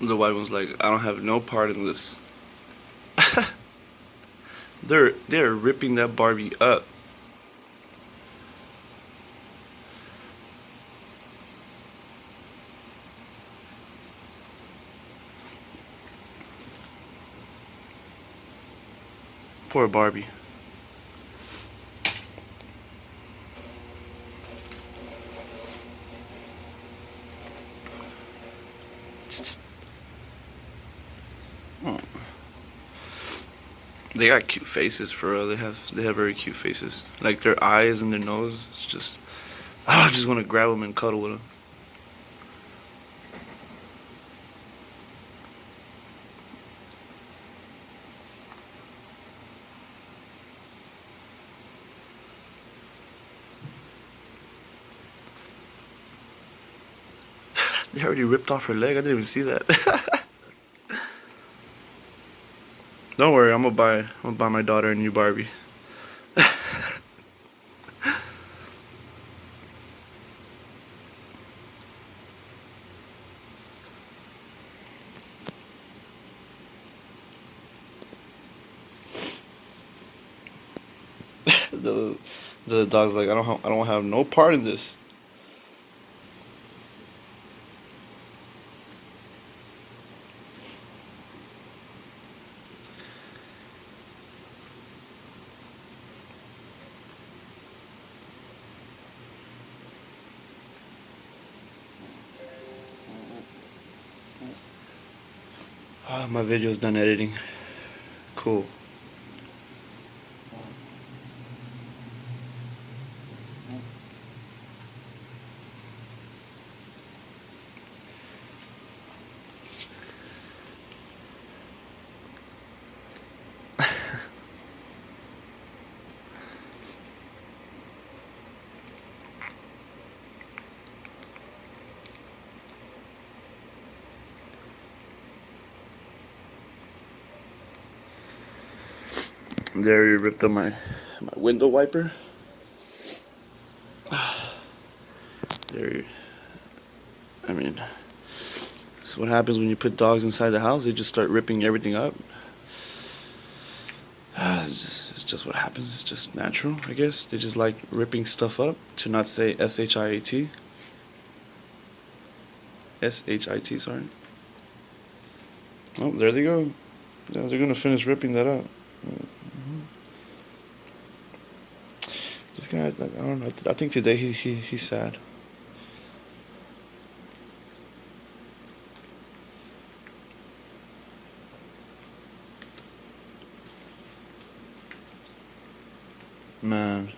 The white one's like, I don't have no part in this. they're they're ripping that Barbie up. Poor Barbie. They got cute faces for real. They have they have very cute faces. Like their eyes and their nose. It's just oh, I just want to grab them and cuddle with them. they already ripped off her leg. I didn't even see that. Don't worry, I'm gonna buy I'm gonna buy my daughter a new Barbie. the the dog's like I don't have, I don't have no part in this. Oh, my video's done editing. Cool. There you ripped up my my window wiper. There, I mean, that's what happens when you put dogs inside the house. They just start ripping everything up. It's just, it's just what happens. It's just natural, I guess. They just like ripping stuff up. To not say S H I A T. S H I T. Sorry. Oh, there they go. Yeah, they're gonna finish ripping that up. Guy, I don't know. I think today he, he he's sad. Man.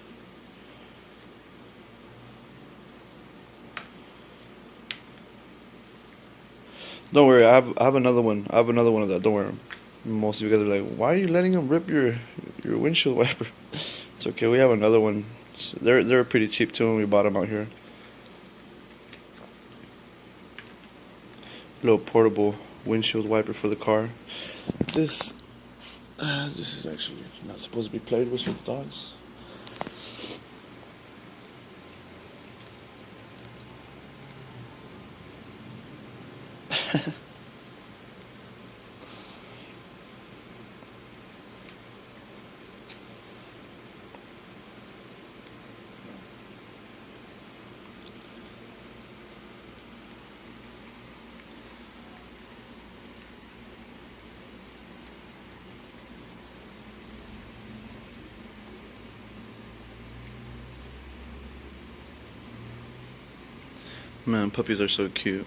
Don't worry, I have I have another one. I have another one of that. Don't worry. Most of you guys are like, why are you letting him rip your your windshield wiper? It's okay. We have another one. They're they're pretty cheap too when we bought them out here. Little portable windshield wiper for the car. This uh, this is actually not supposed to be played with with dogs. Man, puppies are so cute.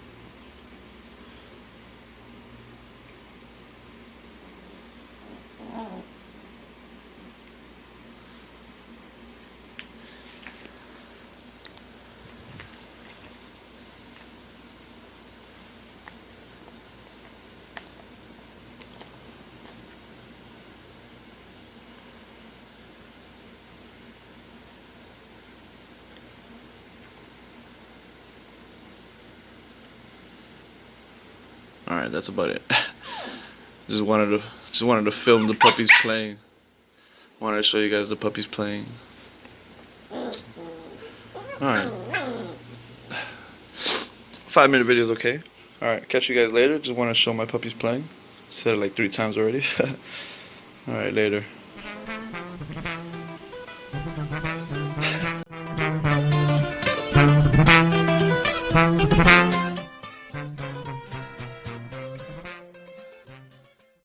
All right, that's about it. just wanted to just wanted to film the puppies playing. Wanted to show you guys the puppies playing. All right. Five minute video is okay. Alright, catch you guys later. Just want to show my puppies playing. Said it like three times already. Alright, later.